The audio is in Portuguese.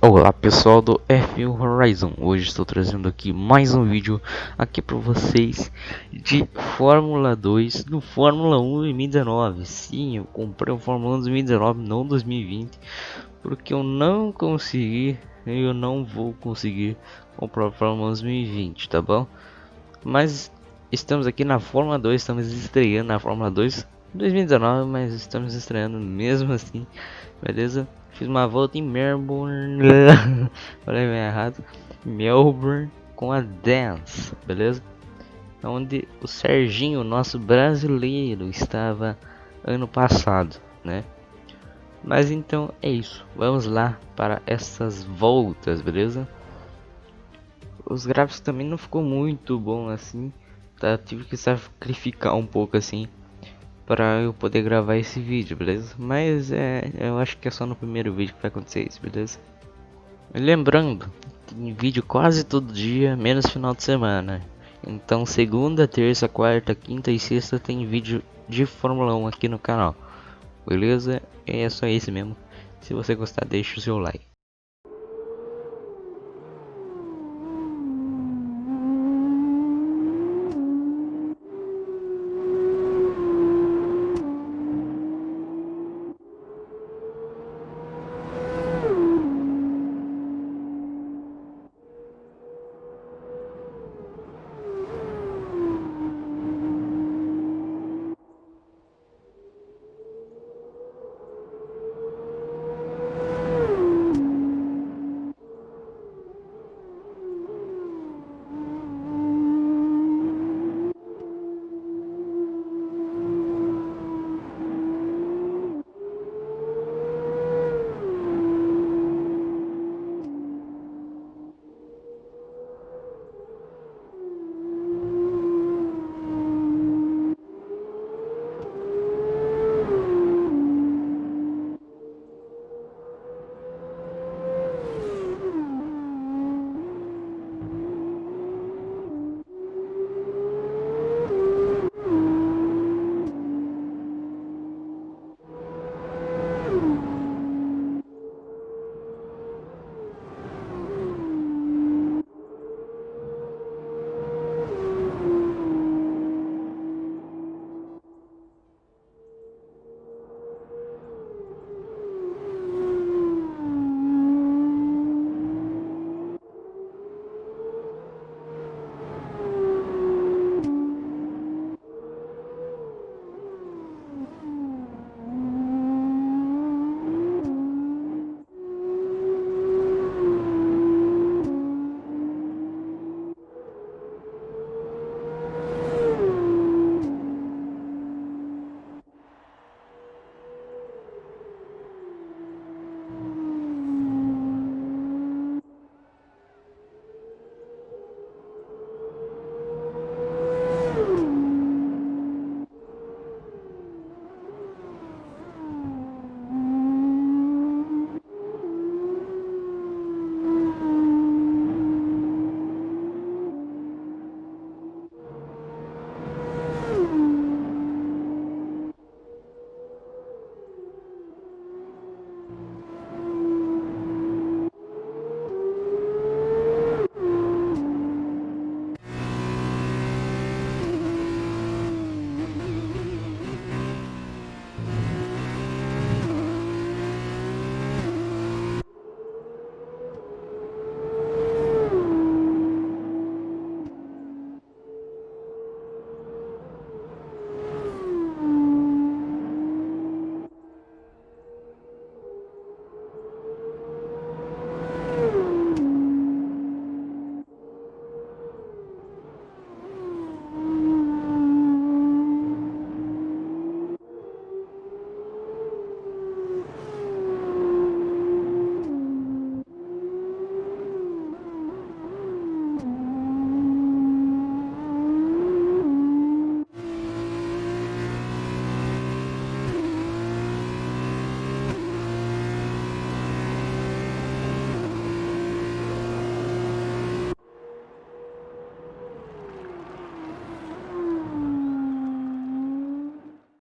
Olá pessoal do F1 Horizon, hoje estou trazendo aqui mais um vídeo aqui para vocês de Fórmula 2 do Fórmula 1 2019 Sim, eu comprei o Fórmula 1 2019, não 2020 Porque eu não consegui, eu não vou conseguir comprar o Fórmula 1 2020, tá bom? Mas estamos aqui na Fórmula 2, estamos estreando na Fórmula 2 2019, mas estamos estreando mesmo assim, beleza? Fiz uma volta em Melbourne. Falei errado. Melbourne com a Dance, beleza? Onde o Serginho, nosso brasileiro, estava ano passado, né? Mas então é isso. Vamos lá para essas voltas, beleza? Os gráficos também não ficou muito bom assim. Tá, tive que sacrificar um pouco assim para eu poder gravar esse vídeo, beleza? Mas é, eu acho que é só no primeiro vídeo que vai acontecer isso, beleza? Lembrando, vídeo quase todo dia, menos final de semana. Então segunda, terça, quarta, quinta e sexta tem vídeo de Fórmula 1 aqui no canal. Beleza? É só isso mesmo. Se você gostar, deixa o seu like.